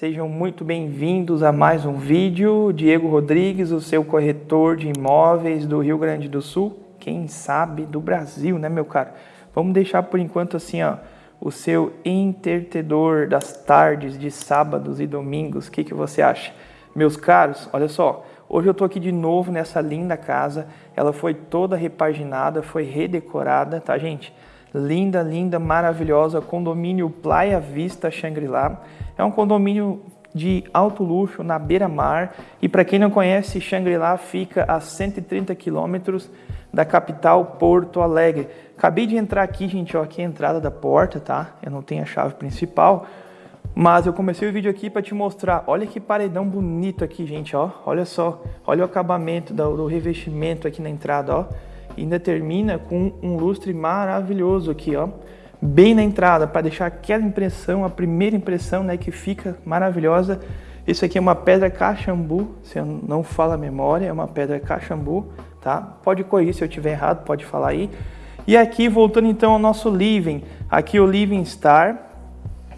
Sejam muito bem-vindos a mais um vídeo. Diego Rodrigues, o seu corretor de imóveis do Rio Grande do Sul, quem sabe do Brasil, né, meu caro? Vamos deixar por enquanto assim, ó, o seu entretedor das tardes de sábados e domingos. O que, que você acha? Meus caros, olha só, hoje eu tô aqui de novo nessa linda casa. Ela foi toda repaginada, foi redecorada, tá, gente? Linda, linda, maravilhosa, condomínio Playa Vista Shangri-La. É um condomínio de alto luxo na beira-mar e para quem não conhece, Shangri-La fica a 130 quilômetros da capital Porto Alegre. Acabei de entrar aqui, gente, ó, aqui é a entrada da porta, tá? Eu não tenho a chave principal, mas eu comecei o vídeo aqui para te mostrar. Olha que paredão bonito aqui, gente, ó. Olha só, olha o acabamento do, revestimento aqui na entrada, ó ainda termina com um lustre maravilhoso aqui, ó, bem na entrada, para deixar aquela impressão, a primeira impressão, né, que fica maravilhosa. Isso aqui é uma pedra cachambu, se eu não falo a memória, é uma pedra cachambu, tá? Pode corrigir se eu tiver errado, pode falar aí. E aqui, voltando então ao nosso living, aqui o Living Star,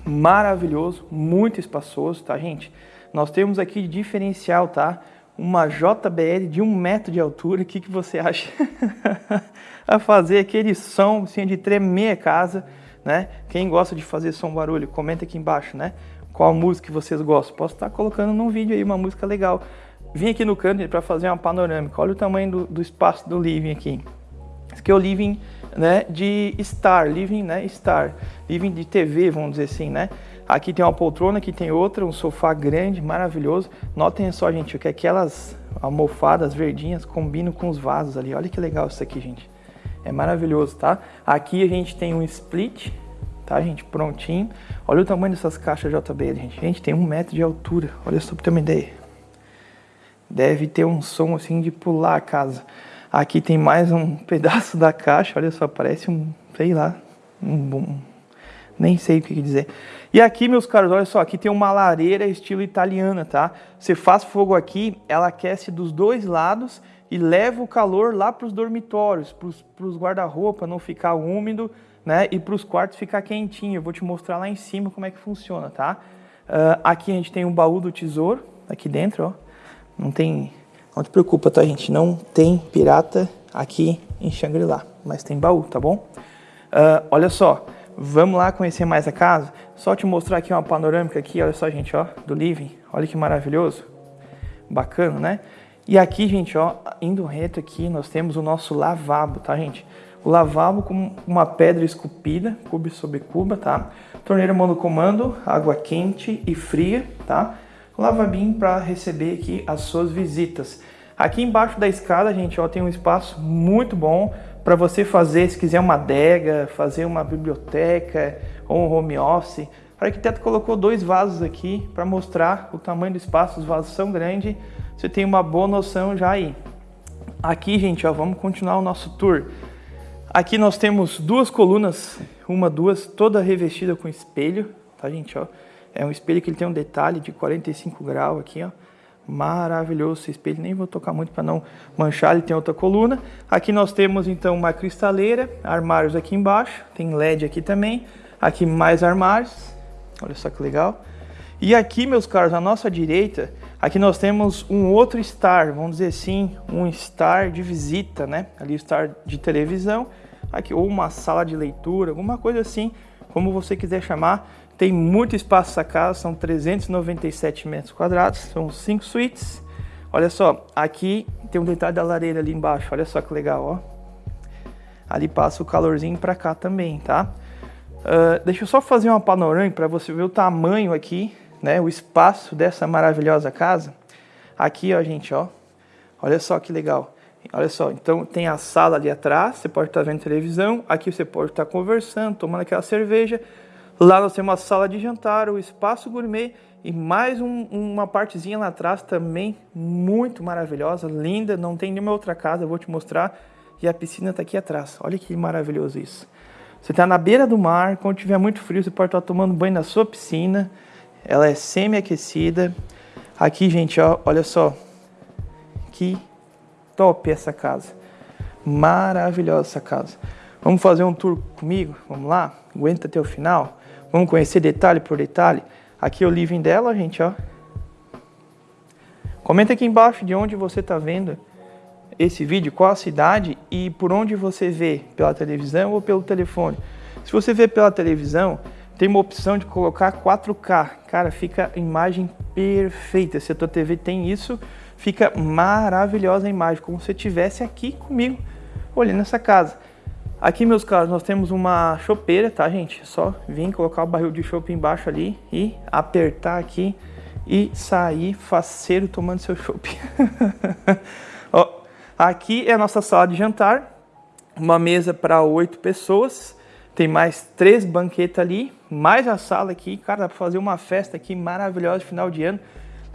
maravilhoso, muito espaçoso, tá, gente? Nós temos aqui diferencial, tá? Uma JBL de um metro de altura, o que, que você acha? a fazer aquele som assim, de tremer a casa, né? Quem gosta de fazer som barulho, comenta aqui embaixo, né? Qual música vocês gostam. Posso estar colocando num vídeo aí uma música legal. Vim aqui no canto para fazer uma panorâmica. Olha o tamanho do, do espaço do living aqui. Esse aqui é o living né, de Star, living, né, Star, living de TV, vamos dizer assim, né? Aqui tem uma poltrona, aqui tem outra, um sofá grande, maravilhoso. Notem só, gente, que aquelas almofadas verdinhas combinam com os vasos ali. Olha que legal isso aqui, gente. É maravilhoso, tá? Aqui a gente tem um split, tá, gente? Prontinho. Olha o tamanho dessas caixas JBL, gente. Gente, tem um metro de altura. Olha só pra ter uma ideia. Deve ter um som assim de pular a casa. Aqui tem mais um pedaço da caixa. Olha só, parece um, sei lá, um, um nem sei o que dizer. E aqui, meus caros, olha só, aqui tem uma lareira estilo italiana, tá? Você faz fogo aqui, ela aquece dos dois lados e leva o calor lá para os dormitórios, para os guarda-roupa não ficar úmido, né? E para os quartos ficar quentinho. Eu vou te mostrar lá em cima como é que funciona, tá? Uh, aqui a gente tem um baú do tesouro, aqui dentro, ó. Não tem... Não te preocupa, tá, gente? Não tem pirata aqui em Shangri-La, mas tem baú, tá bom? Uh, olha só, Vamos lá conhecer mais a casa? Só te mostrar aqui uma panorâmica aqui, olha só, gente, ó, do living. Olha que maravilhoso. Bacana, né? E aqui, gente, ó, indo reto aqui, nós temos o nosso lavabo, tá, gente? O lavabo com uma pedra esculpida, cubo sobre cuba, tá? Torneira monocomando, água quente e fria, tá? Lavabinho para receber aqui as suas visitas. Aqui embaixo da escada, gente, ó, tem um espaço muito bom para você fazer, se quiser uma adega, fazer uma biblioteca ou um home office. O arquiteto colocou dois vasos aqui para mostrar o tamanho do espaço, os vasos são grandes, você tem uma boa noção já aí. Aqui, gente, ó, vamos continuar o nosso tour. Aqui nós temos duas colunas, uma, duas, toda revestida com espelho, tá, gente, ó. É um espelho que ele tem um detalhe de 45 graus aqui, ó maravilhoso esse espelho, nem vou tocar muito para não manchar, ele tem outra coluna. Aqui nós temos então uma cristaleira, armários aqui embaixo, tem LED aqui também, aqui mais armários, olha só que legal. E aqui, meus caros, à nossa direita, aqui nós temos um outro star, vamos dizer assim, um star de visita, né? Ali o star de televisão, aqui ou uma sala de leitura, alguma coisa assim, como você quiser chamar. Tem muito espaço essa casa, são 397 metros quadrados, são cinco suítes. Olha só, aqui tem um detalhe da lareira ali embaixo, olha só que legal, ó. Ali passa o calorzinho para cá também, tá? Uh, deixa eu só fazer uma panorâmica para você ver o tamanho aqui, né? O espaço dessa maravilhosa casa. Aqui, ó, gente, ó. Olha só que legal. Olha só, então tem a sala ali atrás, você pode estar vendo televisão, aqui você pode estar conversando, tomando aquela cerveja. Lá nós temos uma sala de jantar, o espaço gourmet e mais um, uma partezinha lá atrás também muito maravilhosa, linda, não tem nenhuma outra casa, eu vou te mostrar. E a piscina está aqui atrás, olha que maravilhoso isso. Você está na beira do mar, quando tiver muito frio você pode estar tomando banho na sua piscina. Ela é semi-aquecida. Aqui, gente, ó, olha só. Que top essa casa. Maravilhosa essa casa. Vamos fazer um tour comigo? Vamos lá? Aguenta até o final? Vamos conhecer detalhe por detalhe? Aqui é o living dela, gente, ó. Comenta aqui embaixo de onde você está vendo esse vídeo, qual a cidade e por onde você vê, pela televisão ou pelo telefone. Se você vê pela televisão, tem uma opção de colocar 4K. Cara, fica a imagem perfeita. Se a tua TV tem isso, fica maravilhosa a imagem, como se estivesse aqui comigo, olhando essa casa. Aqui, meus caros, nós temos uma chopeira, tá, gente? É só vir colocar o barril de chope embaixo ali e apertar aqui e sair faceiro tomando seu chopp. aqui é a nossa sala de jantar, uma mesa para oito pessoas, tem mais três banquetas ali, mais a sala aqui, cara, dá fazer uma festa aqui maravilhosa de final de ano.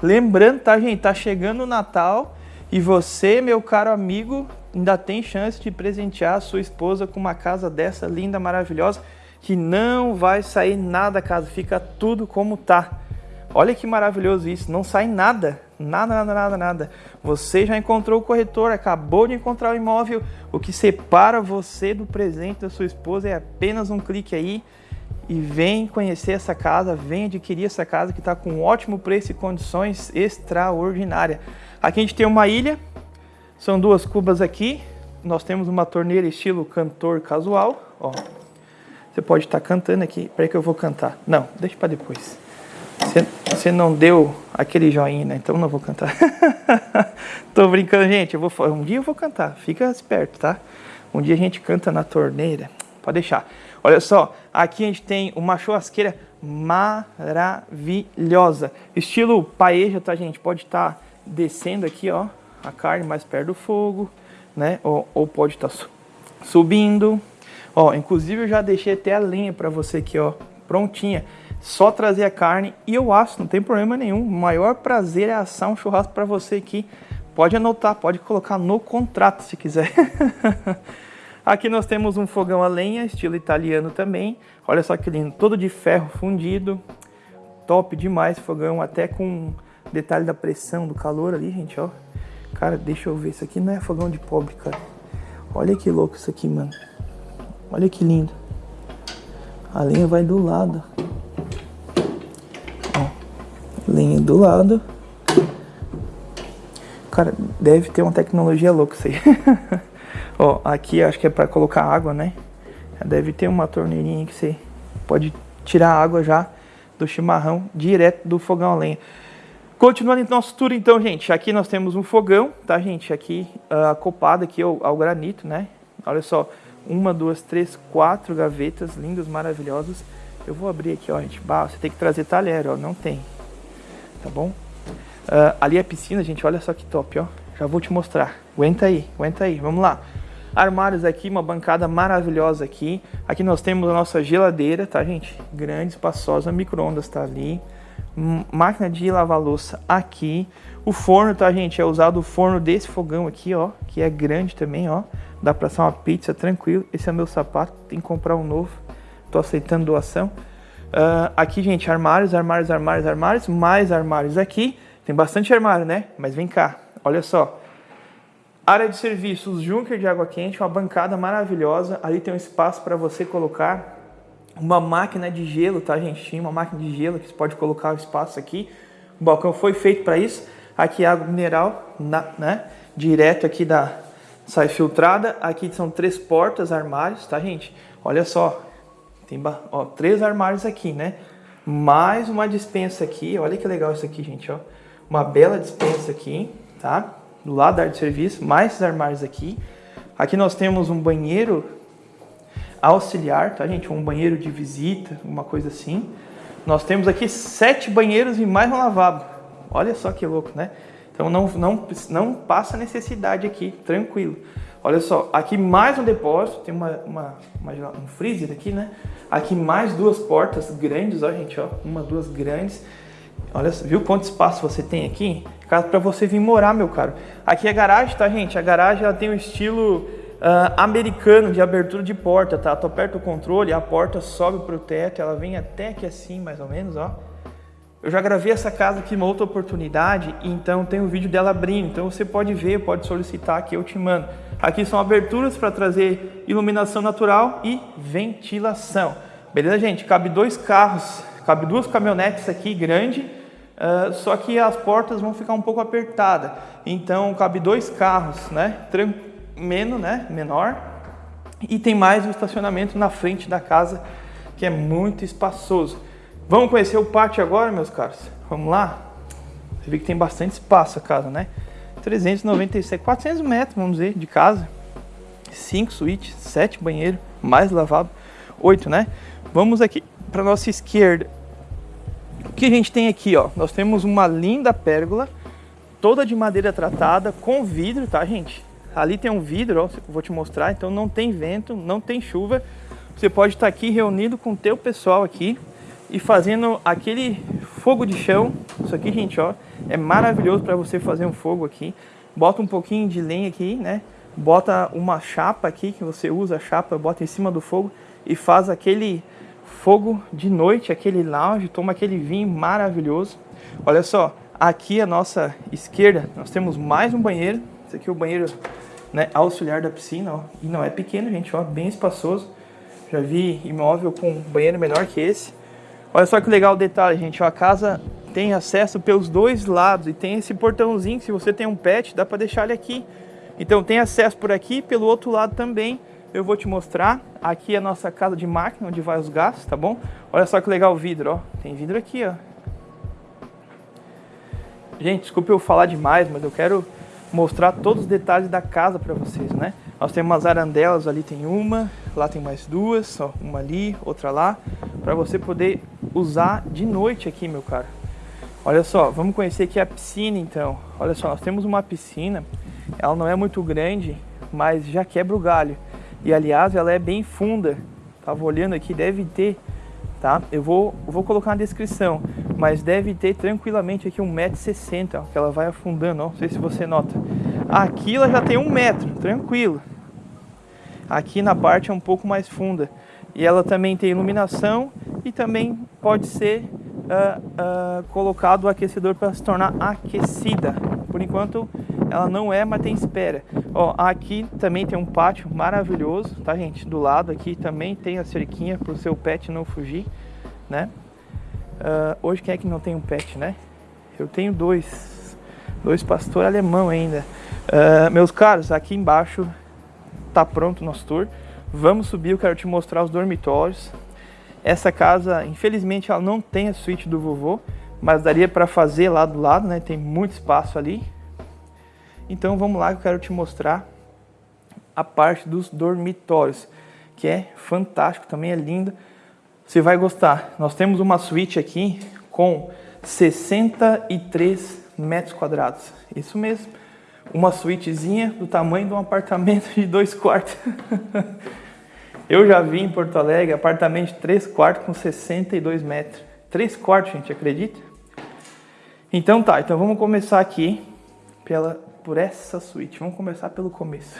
Lembrando, tá, gente, tá chegando o Natal e você, meu caro amigo, ainda tem chance de presentear a sua esposa com uma casa dessa linda, maravilhosa, que não vai sair nada da casa, fica tudo como tá. Olha que maravilhoso isso, não sai nada, nada, nada, nada, nada. Você já encontrou o corretor, acabou de encontrar o imóvel, o que separa você do presente da sua esposa é apenas um clique aí e vem conhecer essa casa, vem adquirir essa casa que está com um ótimo preço e condições extraordinárias. Aqui a gente tem uma ilha, são duas cubas aqui, nós temos uma torneira estilo cantor casual, ó. Você pode estar tá cantando aqui, peraí que eu vou cantar. Não, deixa para depois. Você, não deu aquele joinha, né? Então não vou cantar. Tô brincando, gente. Eu vou, um dia eu vou cantar. Fica esperto, tá? Um dia a gente canta na torneira. Pode deixar. Olha só, aqui a gente tem uma churrasqueira maravilhosa. Estilo paeja, tá, gente? Pode estar tá descendo aqui, ó, a carne mais perto do fogo, né? Ou, ou pode estar tá subindo. Ó, inclusive eu já deixei até a lenha para você aqui, ó, prontinha só trazer a carne e eu acho, não tem problema nenhum. O maior prazer é assar um churrasco para você aqui. Pode anotar, pode colocar no contrato se quiser. aqui nós temos um fogão a lenha, estilo italiano também. Olha só que lindo, todo de ferro fundido. Top demais fogão, até com detalhe da pressão, do calor ali, gente, ó. Cara, deixa eu ver, isso aqui não é fogão de pobre, cara. Olha que louco isso aqui, mano. Olha que lindo. A lenha vai do lado linha do lado. Cara, deve ter uma tecnologia louca isso aí. Ó, aqui acho que é para colocar água, né? Deve ter uma torneirinha que você pode tirar a água já do chimarrão direto do fogão a lenha. Continuando então nosso tour então, gente. Aqui nós temos um fogão, tá, gente? Aqui uh, aqui ao, ao granito, né? Olha só, uma, duas, três, quatro gavetas lindas, maravilhosas. Eu vou abrir aqui, ó, gente. Bah, você tem que trazer talher, ó. Não tem tá bom? Uh, ali é a piscina, gente, olha só que top, ó. Já vou te mostrar. Aguenta aí, aguenta aí, vamos lá. Armários aqui, uma bancada maravilhosa aqui. Aqui nós temos a nossa geladeira, tá, gente? Grande, espaçosa, micro-ondas tá ali. Máquina de lavar louça aqui. O forno, tá, gente? É usado o forno desse fogão aqui, ó. Que é grande também, ó. Dá pra assar uma pizza tranquilo. Esse é meu sapato, tem que comprar um novo. Tô aceitando doação. Uh, aqui, gente, armários, armários, armários, armários, mais armários aqui. Tem bastante armário, né? Mas vem cá, olha só. Área de serviços, Junker de água quente, uma bancada maravilhosa. Ali tem um espaço para você colocar uma máquina de gelo, tá, gente? Tinha uma máquina de gelo que você pode colocar o espaço aqui. O balcão foi feito para isso. Aqui água mineral, na, né? Direto aqui da sai filtrada. Aqui são três portas, armários, tá, gente? Olha só, tem ó, três armários aqui, né? Mais uma dispensa aqui. Olha que legal isso aqui, gente, ó. Uma bela dispensa aqui, tá? Do lado da área de serviço, mais esses armários aqui. Aqui nós temos um banheiro auxiliar, tá, gente? Um banheiro de visita, uma coisa assim. Nós temos aqui sete banheiros e mais um lavabo. Olha só que louco, né? Então não, não, não passa necessidade aqui, tranquilo. Olha só, aqui mais um depósito, tem uma, uma, uma, um freezer aqui, né? Aqui mais duas portas grandes, ó gente, ó, uma, duas grandes. Olha, viu quanto espaço você tem aqui? Casa para você vir morar, meu caro. Aqui é a garagem, tá, gente? A garagem ela tem um estilo uh, americano de abertura de porta, tá? Tu aperta o controle, a porta sobe pro teto, ela vem até aqui assim, mais ou menos, ó. Eu já gravei essa casa aqui uma outra oportunidade, então tem um vídeo dela abrindo. Então você pode ver, pode solicitar que eu te mando. Aqui são aberturas para trazer iluminação natural e ventilação. Beleza, gente? Cabe dois carros, Cabe duas caminhonetes aqui, grande, uh, só que as portas vão ficar um pouco apertadas. Então, cabe dois carros, né? Menos, né? Menor. E tem mais um estacionamento na frente da casa, que é muito espaçoso. Vamos conhecer o pátio agora, meus caros? Vamos lá? Você vê que tem bastante espaço a casa, né? 397, 400 metros, vamos dizer, de casa. 5 suítes, 7 banheiros, mais lavabo, 8, né? Vamos aqui para nossa esquerda. O que a gente tem aqui, ó? Nós temos uma linda pérgola, toda de madeira tratada, com vidro, tá, gente? Ali tem um vidro, ó, vou te mostrar, então não tem vento, não tem chuva. Você pode estar aqui reunido com o teu pessoal aqui e fazendo aquele fogo de chão. Isso aqui, gente, ó, é maravilhoso para você fazer um fogo aqui. Bota um pouquinho de lenha aqui, né? Bota uma chapa aqui, que você usa a chapa, bota em cima do fogo e faz aquele fogo de noite, aquele lounge, toma aquele vinho maravilhoso. Olha só, aqui à nossa esquerda nós temos mais um banheiro. Esse aqui é o banheiro né, auxiliar da piscina, ó. E não é pequeno, gente, ó, bem espaçoso. Já vi imóvel com banheiro menor que esse. Olha só que legal o detalhe, gente. Ó, a casa tem acesso pelos dois lados e tem esse portãozinho. Se você tem um pet, dá para deixar ele aqui. Então tem acesso por aqui, pelo outro lado também. Eu vou te mostrar. Aqui é a nossa casa de máquina, onde vai os gases, tá bom? Olha só que legal o vidro, ó. Tem vidro aqui, ó. Gente, desculpe eu falar demais, mas eu quero mostrar todos os detalhes da casa para vocês, né? Nós temos umas arandelas, ali tem uma, lá tem mais duas, ó, uma ali, outra lá, para você poder usar de noite aqui, meu caro. Olha só, vamos conhecer aqui a piscina então. Olha só, nós temos uma piscina, ela não é muito grande, mas já quebra o galho. E aliás, ela é bem funda. Tava olhando aqui, deve ter, tá? Eu vou, vou colocar na descrição, mas deve ter tranquilamente aqui 1,60m, que ela vai afundando, ó. Não sei se você nota. Aqui ela já tem um metro, tranquilo. Aqui na parte é um pouco mais funda. E ela também tem iluminação e também pode ser uh, uh, colocado o aquecedor para se tornar aquecida. Por enquanto ela não é, mas tem espera. Ó, aqui também tem um pátio maravilhoso, tá gente? Do lado aqui também tem a cerquinha para o seu pet não fugir, né? Uh, hoje quem é que não tem um pet, né? Eu tenho dois, dois pastor alemão ainda. Uh, meus caros, aqui embaixo tá pronto o nosso tour. Vamos subir, eu quero te mostrar os dormitórios. Essa casa, infelizmente, ela não tem a suíte do vovô, mas daria para fazer lá do lado, né? Tem muito espaço ali. Então vamos lá que eu quero te mostrar a parte dos dormitórios, que é fantástico, também é linda. Você vai gostar. Nós temos uma suíte aqui com 63 metros quadrados. Isso mesmo. Uma suítezinha do tamanho de um apartamento de dois quartos. Eu já vi em Porto Alegre apartamento de três quartos com 62 metros. Três quartos, gente, acredita? Então tá, então vamos começar aqui pela por essa suíte. Vamos começar pelo começo.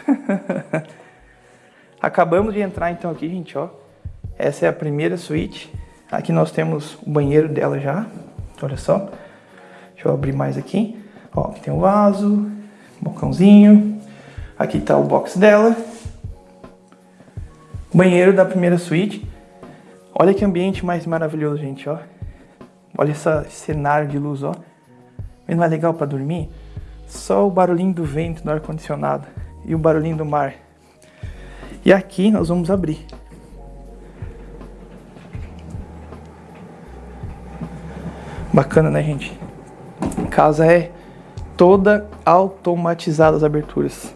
Acabamos de entrar então aqui, gente, ó. Essa é a primeira suíte. Aqui nós temos o banheiro dela já. Olha só. Deixa eu abrir mais aqui. Ó, tem o vaso, bocãozinho. Aqui tá o box dela. Banheiro da primeira suíte. Olha que ambiente mais maravilhoso, gente, ó. Olha esse cenário de luz, ó. Não é legal para dormir? Só o barulhinho do vento no ar-condicionado e o barulhinho do mar. E aqui nós vamos abrir. Bacana, né, gente? A casa é toda automatizada as aberturas.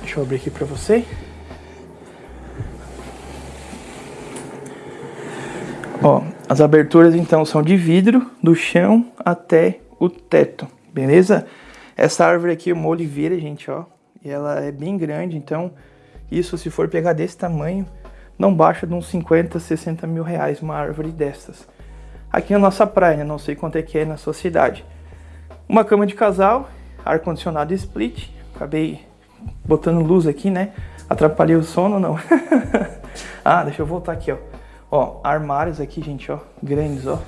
Deixa eu abrir aqui para você. Ó, as aberturas então são de vidro do chão até o teto, beleza? Essa árvore aqui é uma oliveira, gente, ó. E ela é bem grande, então isso se for pegar desse tamanho, não baixa de uns 50, 60 mil reais uma árvore dessas. Aqui é a nossa praia, né? não sei quanto é que é na sua cidade. Uma cama de casal, ar-condicionado split. Acabei botando luz aqui, né? Atrapalhei o sono, não? ah, deixa eu voltar aqui, ó. Ó, armários aqui, gente, ó. Grandes, ó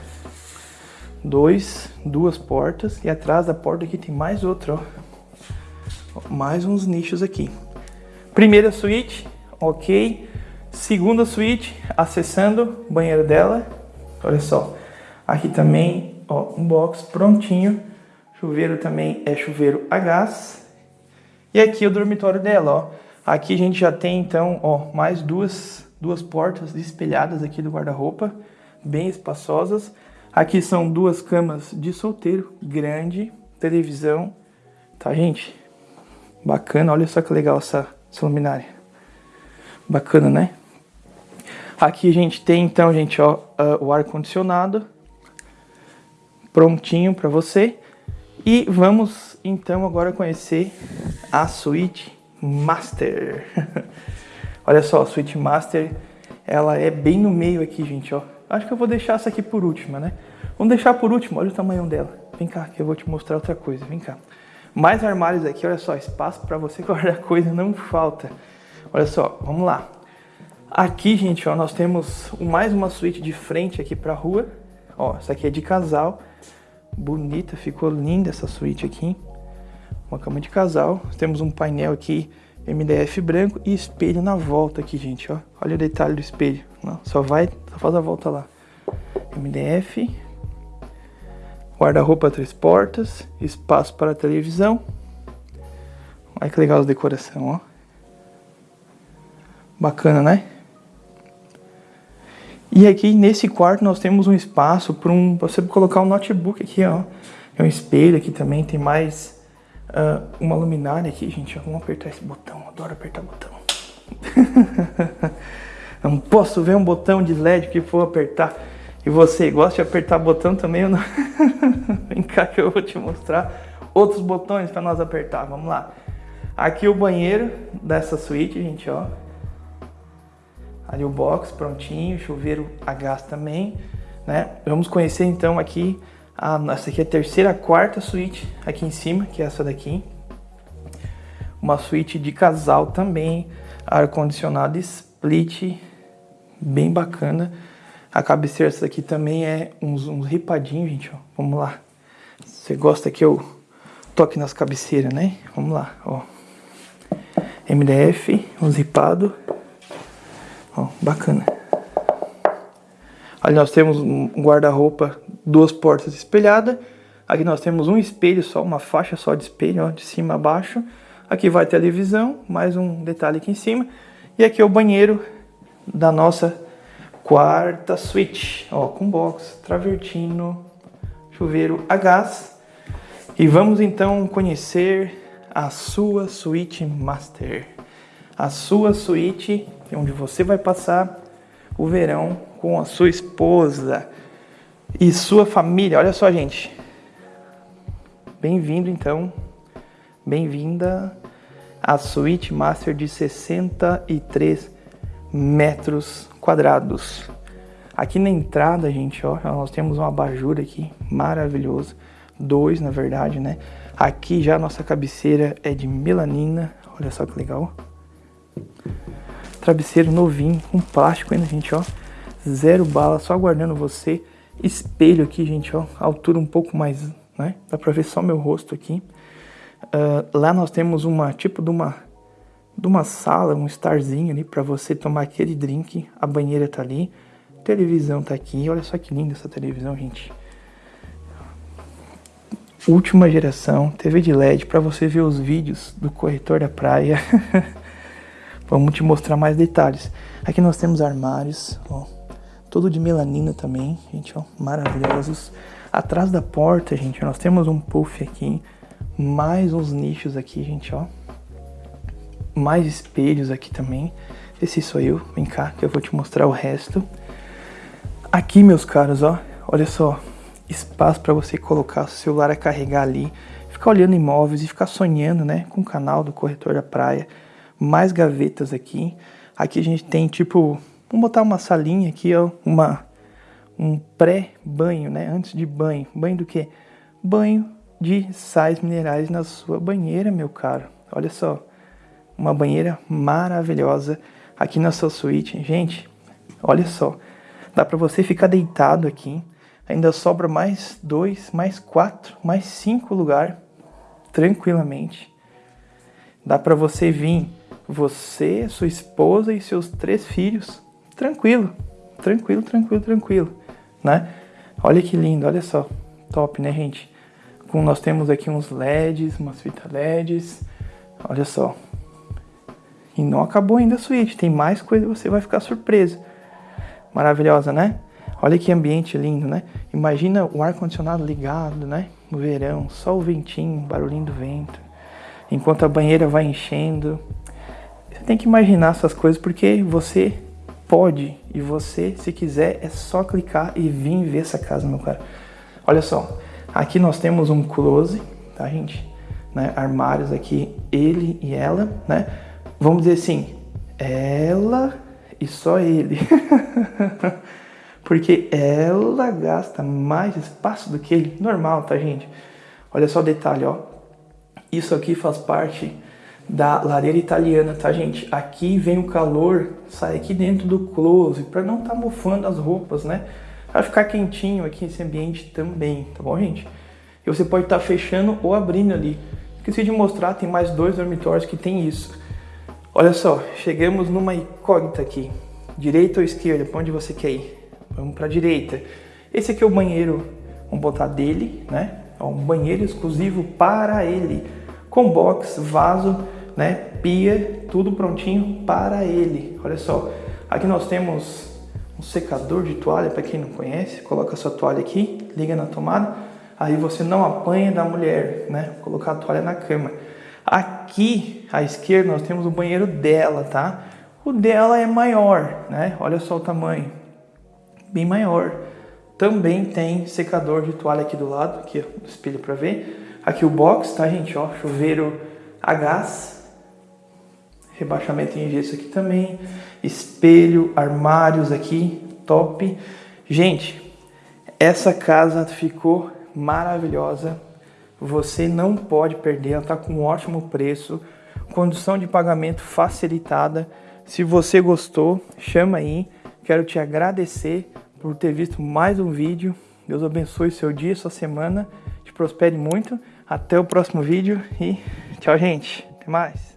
dois, duas portas e atrás da porta aqui tem mais outra, ó. Mais uns nichos aqui. Primeira suíte, ok. Segunda suíte, acessando o banheiro dela. Olha só. Aqui também, ó, um box prontinho. Chuveiro também é chuveiro a gás. E aqui o dormitório dela, ó. Aqui a gente já tem então, ó, mais duas, duas portas espelhadas aqui do guarda-roupa, bem espaçosas. Aqui são duas camas de solteiro, grande, televisão, tá gente? Bacana, olha só que legal essa, essa luminária. Bacana, né? Aqui a gente tem então, gente, ó, uh, o ar condicionado prontinho para você. E vamos então agora conhecer a suíte Master. Olha só, a suíte Master, ela é bem no meio aqui, gente, ó. Acho que eu vou deixar essa aqui por última, né? Vamos deixar por último, olha o tamanho dela. Vem cá, que eu vou te mostrar outra coisa, vem cá. Mais armários aqui, olha só, espaço para você guardar coisa não falta. Olha só, vamos lá. Aqui, gente, ó, nós temos mais uma suíte de frente aqui para rua. Ó, essa aqui é de casal. Bonita, ficou linda essa suíte aqui. Uma cama de casal. Temos um painel aqui MDF branco e espelho na volta aqui, gente, ó. Olha o detalhe do espelho. Não, só vai, só faz a volta lá. MDF. Guarda-roupa três portas. Espaço para televisão. Olha que legal a decoração, ó. Bacana, né? E aqui nesse quarto nós temos um espaço para um, você colocar um notebook aqui, ó. É um espelho aqui também, tem mais uh, uma luminária aqui, gente. Vamos apertar esse botão, adoro apertar botão. não posso ver um botão de LED que for apertar. E você gosta de apertar botão também? Não... Vem cá que eu vou te mostrar outros botões para nós apertar. Vamos lá. Aqui o banheiro dessa suíte, gente, ó. Ali o box prontinho, chuveiro a gás também, né? Vamos conhecer então aqui, a, essa aqui é a terceira, quarta suíte aqui em cima, que é essa daqui. Uma suíte de casal também, ar-condicionado split, bem bacana. A cabeceira essa daqui também é uns, uns ripadinhos, gente, ó. Vamos lá. Você gosta que eu toque nas cabeceiras, né? Vamos lá, ó. MDF, uns ripados. Ó, bacana. Ali nós temos um guarda-roupa, duas portas espelhadas. Aqui nós temos um espelho só, uma faixa só de espelho, ó, de cima a baixo. Aqui vai televisão, mais um detalhe aqui em cima. E aqui é o banheiro da nossa quarta suíte, ó, com box, travertino, chuveiro a gás. E vamos então conhecer a sua suíte master. A sua suíte onde você vai passar o verão com a sua esposa e sua família. Olha só, gente. Bem-vindo, então. Bem-vinda à Suite Master de 63 metros quadrados. Aqui na entrada, gente, ó, nós temos um abajur aqui maravilhoso. Dois, na verdade, né? Aqui já a nossa cabeceira é de melanina. Olha só que legal. Travesseiro novinho, com plástico ainda, gente, ó. Zero bala, só aguardando você. Espelho aqui, gente, ó. Altura um pouco mais, né? Dá pra ver só meu rosto aqui. Uh, lá nós temos uma, tipo de uma, de uma sala, um starzinho ali pra você tomar aquele drink. A banheira tá ali. televisão tá aqui. Olha só que linda essa televisão, gente. Última geração, TV de LED para você ver os vídeos do corretor da praia. Vamos te mostrar mais detalhes. Aqui nós temos armários, ó, todo de melanina também, gente, ó, maravilhosos. Atrás da porta, gente, nós temos um puff aqui, mais uns nichos aqui, gente, ó. Mais espelhos aqui também. Esse sou eu, vem cá que eu vou te mostrar o resto. Aqui, meus caros, ó, olha só, espaço para você colocar o celular a carregar ali, ficar olhando imóveis e ficar sonhando, né, com o canal do Corretor da Praia mais gavetas aqui. Aqui a gente tem tipo, vamos botar uma salinha aqui, ó, uma um pré-banho, né? Antes de banho. Banho do que? Banho de sais minerais na sua banheira, meu caro. Olha só, uma banheira maravilhosa aqui na sua suíte. Gente, olha só, dá para você ficar deitado aqui. Ainda sobra mais dois, mais quatro, mais cinco lugar tranquilamente. Dá para você vir você, sua esposa e seus três filhos. Tranquilo, tranquilo, tranquilo, tranquilo, né? Olha que lindo, olha só. Top, né, gente? Com, nós temos aqui uns LEDs, umas fitas LEDs. Olha só. E não acabou ainda a suíte, tem mais coisa você vai ficar surpreso. Maravilhosa, né? Olha que ambiente lindo, né? Imagina o ar-condicionado ligado, né? No verão, só o ventinho, barulhinho do vento. Enquanto a banheira vai enchendo. Tem que imaginar essas coisas porque você pode. E você, se quiser, é só clicar e vir ver essa casa, meu cara. Olha só, aqui nós temos um close, tá, gente? Né? Armários aqui, ele e ela, né? Vamos dizer assim, ela e só ele. Porque ela gasta mais espaço do que ele. Normal, tá, gente? Olha só o detalhe, ó. Isso aqui faz parte da lareira italiana, tá, gente? Aqui vem o calor, sai aqui dentro do close, para não tá mofando as roupas, né? Vai ficar quentinho aqui esse ambiente também, tá bom, gente? E você pode estar tá fechando ou abrindo ali. Esqueci de mostrar, tem mais dois dormitórios que tem isso. Olha só, chegamos numa incógnita aqui. Direita ou esquerda? Para onde você quer ir? Vamos para a direita. Esse aqui é o banheiro, vamos botar dele, né? É um banheiro exclusivo para ele. Com box, vaso, né? Pia, tudo prontinho para ele. Olha só, aqui nós temos um secador de toalha, para quem não conhece. Coloca sua toalha aqui, liga na tomada. Aí você não apanha da mulher, né? Colocar a toalha na cama. Aqui à esquerda nós temos o banheiro dela, tá? O dela é maior, né? Olha só o tamanho, bem maior. Também tem secador de toalha aqui do lado, aqui ó, espelho para ver. Aqui o box, tá gente? Ó, chuveiro a gás, rebaixamento em gesso aqui também, espelho, armários aqui, top. Gente, essa casa ficou maravilhosa você não pode perder, ela está com um ótimo preço, condição de pagamento facilitada. Se você gostou, chama aí. Quero te agradecer por ter visto mais um vídeo. Deus abençoe seu dia, sua semana. Te prospere muito. Até o próximo vídeo e tchau, gente. Até mais.